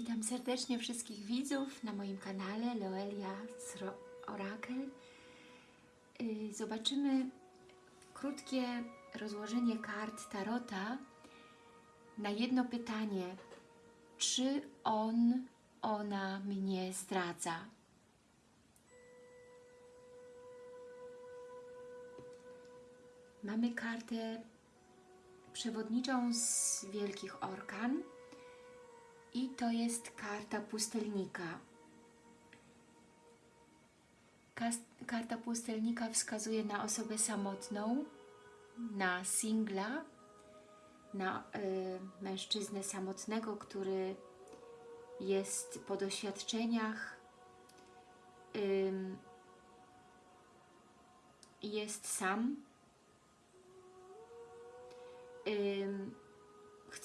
Witam serdecznie wszystkich widzów na moim kanale Loelia Orakel. Y, Zobaczymy krótkie rozłożenie kart Tarota na jedno pytanie. Czy on, ona mnie zdradza? Mamy kartę przewodniczą z Wielkich Orkan i to jest karta pustelnika. Karta pustelnika wskazuje na osobę samotną, na singla, na y, mężczyznę samotnego, który jest po doświadczeniach, ym, jest sam,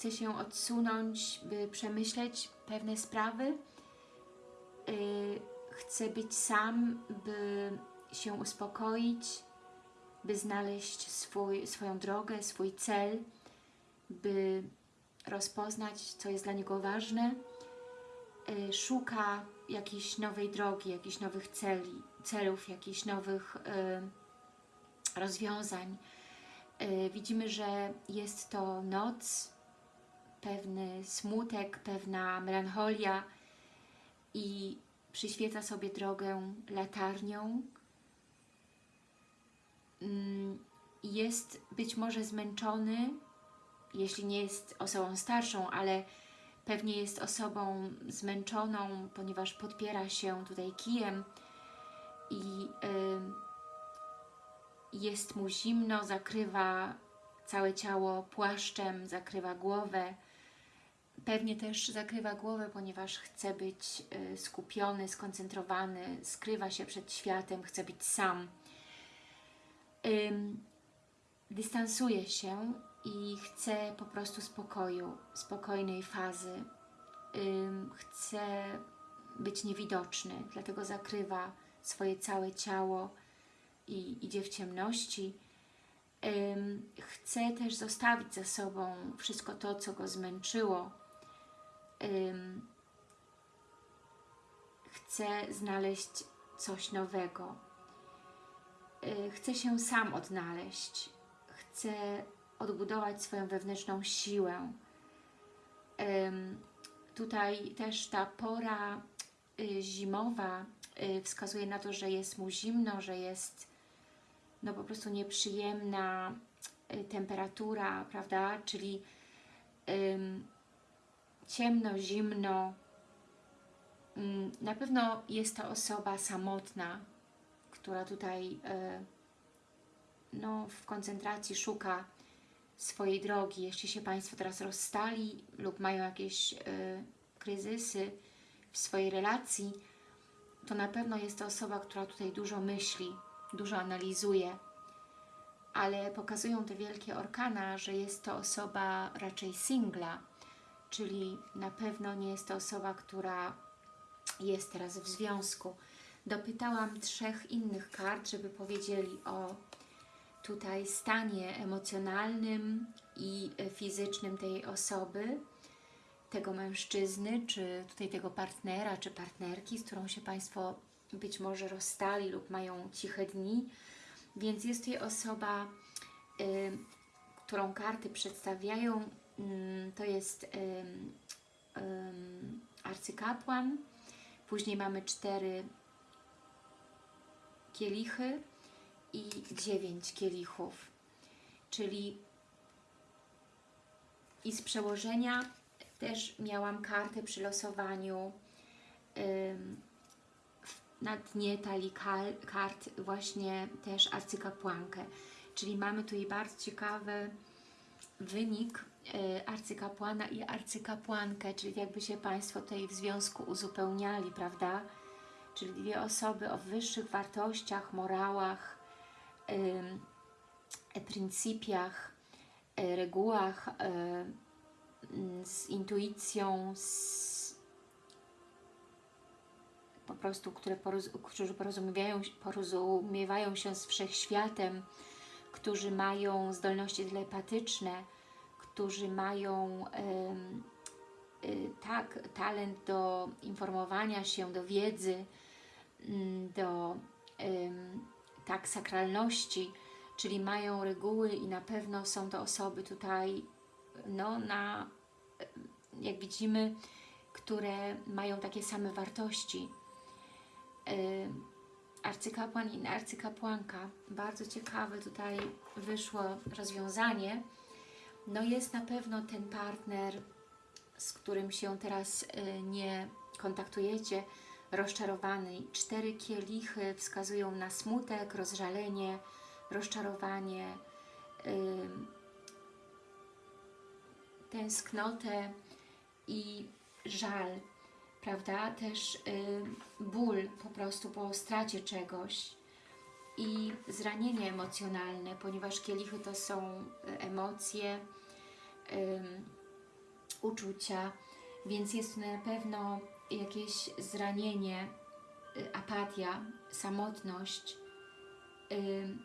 chce się odsunąć, by przemyśleć pewne sprawy, yy, chce być sam, by się uspokoić, by znaleźć swój, swoją drogę, swój cel, by rozpoznać, co jest dla niego ważne, yy, szuka jakiejś nowej drogi, jakichś nowych celi, celów, jakichś nowych yy, rozwiązań. Widzimy, że jest to noc, pewny smutek, pewna melancholia i przyświeca sobie drogę latarnią. Mm, Jest być może zmęczony, jeśli nie jest osobą starszą, ale pewnie jest osobą zmęczoną, ponieważ podpiera się tutaj kijem i y, jest mu zimno, zakrywa całe ciało płaszczem, zakrywa głowę, Pewnie też zakrywa głowę, ponieważ chce być y, skupiony, skoncentrowany, skrywa się przed światem, chce być sam. Dystansuje się i chce po prostu spokoju, spokojnej fazy. Chce być niewidoczny, dlatego zakrywa swoje całe ciało i idzie w ciemności. Chce też zostawić za sobą wszystko to, co go zmęczyło, ym, chce znaleźć coś nowego. Y, chce się sam odnaleźć. Chce odbudować swoją wewnętrzną siłę. Tutaj też ta pora y, zimowa y, wskazuje na to, że jest mu zimno, że jest no po prostu nieprzyjemna y, temperatura, prawda? Czyli ciemno, zimno. Mm, Na pewno jest to osoba samotna, która tutaj e, no, w koncentracji szuka swojej drogi. Jeśli się Państwo teraz rozstali lub mają jakieś e, kryzysy w swojej relacji, to na pewno jest to osoba, która tutaj dużo myśli, dużo analizuje, ale pokazują te wielkie orkana, że jest to osoba raczej singla, czyli na pewno nie jest to osoba, która jest teraz w związku. Dopytałam trzech innych kart, żeby powiedzieli o tutaj stanie emocjonalnym i fizycznym tej osoby, tego mężczyzny, czy tutaj tego partnera, czy partnerki, z którą się Państwo być może rozstali lub mają ciche dni. Więc jest tutaj osoba, y, którą karty przedstawiają, to jest arcykapłan, później mamy cztery kielichy i dziewięć kielichów, czyli i z przełożenia też miałam kartę przy losowaniu na dnie talii kart właśnie też arcykapłankę, czyli mamy tutaj bardzo ciekawy wynik arcykapłana i arcykapłankę, czyli jakby się Państwo tutaj w związku uzupełniali, prawda? Czyli dwie osoby o wyższych wartościach, morałach, e, pryncypiach, e, regułach, e, z intuicją, z po prostu, które którzy porozumiewają, porozumiewają się z wszechświatem, którzy mają zdolności telepatyczne, którzy mają y, tak, talent do informowania się, do wiedzy, mm, do tak, sakralności, czyli mają reguły i na pewno są to osoby tutaj, no, na, jak widzimy, które mają takie same wartości. Arcykapłan i arcykapłanka. Bardzo ciekawe tutaj wyszło rozwiązanie. No jest na pewno ten partner, z którym się teraz y, nie kontaktujecie, rozczarowany. Cztery kielichy wskazują na smutek, rozżalenie, rozczarowanie, tęsknotę i żal prawda? Też y, ból po prostu po stracie czegoś i zranienie emocjonalne, ponieważ kielichy to są y, emocje, y, uczucia, więc jest na pewno jakieś zranienie, y, apatia, samotność, y,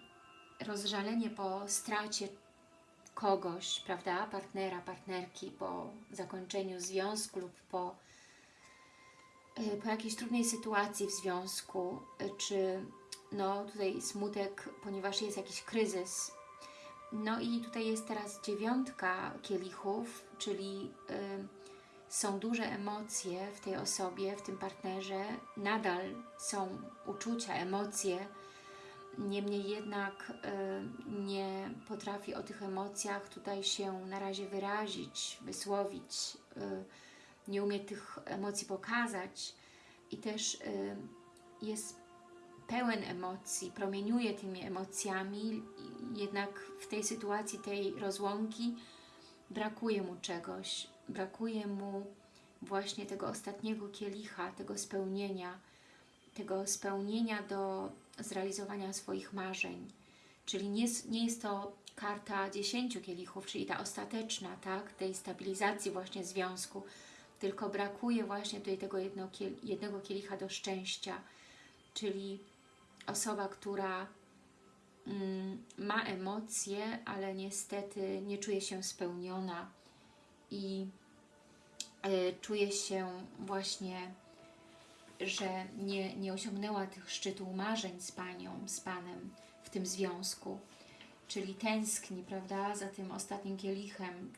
rozżalenie po stracie kogoś, prawda, partnera, partnerki, po zakończeniu związku lub po E, po jakiejś trudnej sytuacji w związku, e, czy no tutaj smutek, ponieważ jest jakiś kryzys. No i tutaj jest teraz dziewiątka kielichów, czyli y, są duże emocje w tej osobie, w tym partnerze, nadal są uczucia, emocje, niemniej jednak y, nie potrafi o tych emocjach tutaj się na razie wyrazić, wysłowić, y, nie umie tych emocji pokazać. I też y, jest pełen emocji, promieniuje tymi emocjami, jednak w tej sytuacji tej rozłąki brakuje mu czegoś, brakuje mu właśnie tego ostatniego kielicha, tego spełnienia, tego spełnienia do zrealizowania swoich marzeń. Czyli nie, nie jest to karta dziesięciu kielichów, czyli ta ostateczna, tak, tej stabilizacji właśnie związku, tylko brakuje właśnie tutaj tego jednego kielicha do szczęścia, czyli osoba, która mm, ma emocje, ale niestety nie czuje się spełniona i y, czuje się właśnie, że nie, nie osiągnęła tych szczytów marzeń z Panią, z Panem w tym związku. Czyli tęskni, prawda, za tym ostatnim kielichem,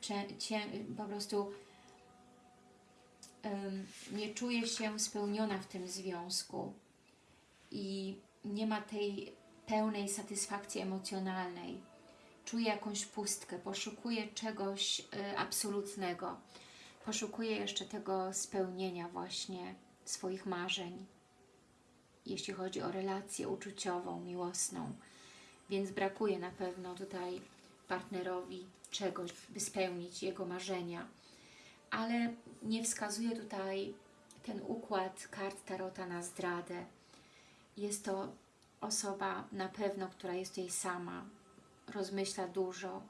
po prostu nie czuje się spełniona w tym związku i nie ma tej pełnej satysfakcji emocjonalnej. Czuje jakąś pustkę, poszukuje czegoś y, absolutnego. Poszukuje jeszcze tego spełnienia właśnie swoich marzeń, jeśli chodzi o relację uczuciową, miłosną. Więc brakuje na pewno tutaj partnerowi czegoś, by spełnić jego marzenia ale nie wskazuje tutaj ten układ kart Tarota na zdradę. Jest to osoba na pewno, która jest jej sama, rozmyśla dużo,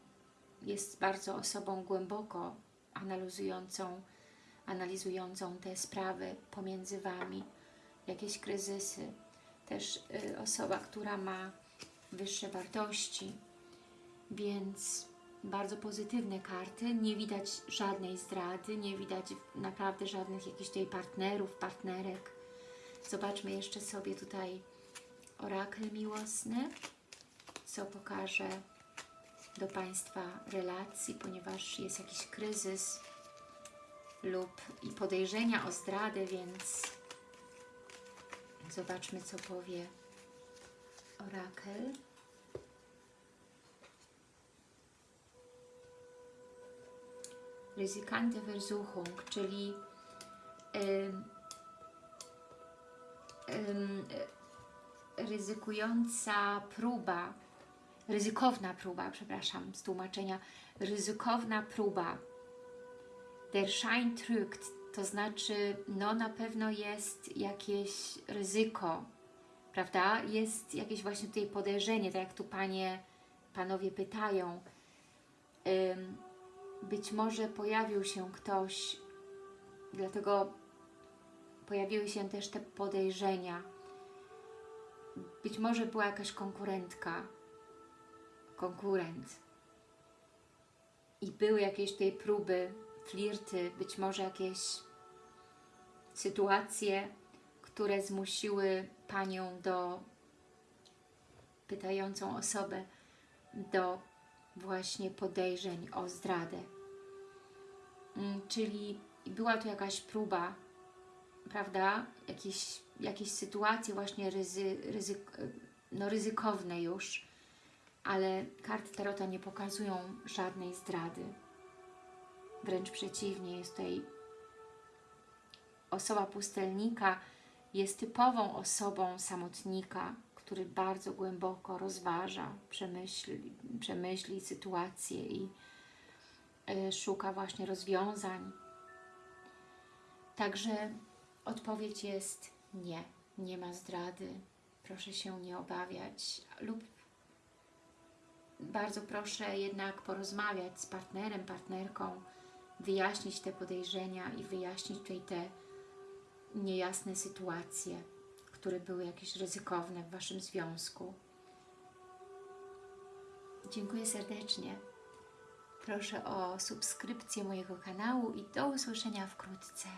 jest bardzo osobą głęboko analizującą, analizującą te sprawy pomiędzy Wami, jakieś kryzysy. Też y, osoba, która ma wyższe wartości, więc bardzo pozytywne karty, nie widać żadnej zdrady, nie widać naprawdę żadnych jakichś tutaj partnerów, partnerek. Zobaczmy jeszcze sobie tutaj orakel miłosny, co pokaże do Państwa relacji, ponieważ jest jakiś kryzys lub i podejrzenia o zdradę, więc zobaczmy, co powie orakel. ryzykante Versuchung, czyli ryzykująca próba, ryzykowna próba, przepraszam, z tłumaczenia, ryzykowna próba. Der Schein trügt, to znaczy, no na pewno jest jakieś ryzyko, prawda? Jest jakieś właśnie tutaj podejrzenie, tak jak tu Panie, Panowie pytają. Być może pojawił się ktoś, dlatego pojawiły się też te podejrzenia. Być może była jakaś konkurentka, konkurent i były jakieś tej próby flirty, być może jakieś sytuacje, które zmusiły Panią do pytającą osobę do właśnie podejrzeń o zdradę. Mm, Czyli była tu jakaś próba, prawda? Jakieś, jakieś sytuacje właśnie ryzy, no ryzykowne już, ale karty Tarota nie pokazują żadnej zdrady. Wręcz przeciwnie, jest tutaj osoba pustelnika, jest typową osobą samotnika, który bardzo głęboko rozważa, przemyśli, przemyśli sytuację i y, szuka właśnie rozwiązań. Także odpowiedź jest nie, nie ma zdrady. Proszę się nie obawiać lub bardzo proszę jednak porozmawiać z partnerem, partnerką, wyjaśnić te podejrzenia i wyjaśnić tutaj te niejasne sytuacje, które były jakieś ryzykowne w Waszym związku. Dziękuję serdecznie. Proszę o subskrypcję mojego kanału i do usłyszenia wkrótce.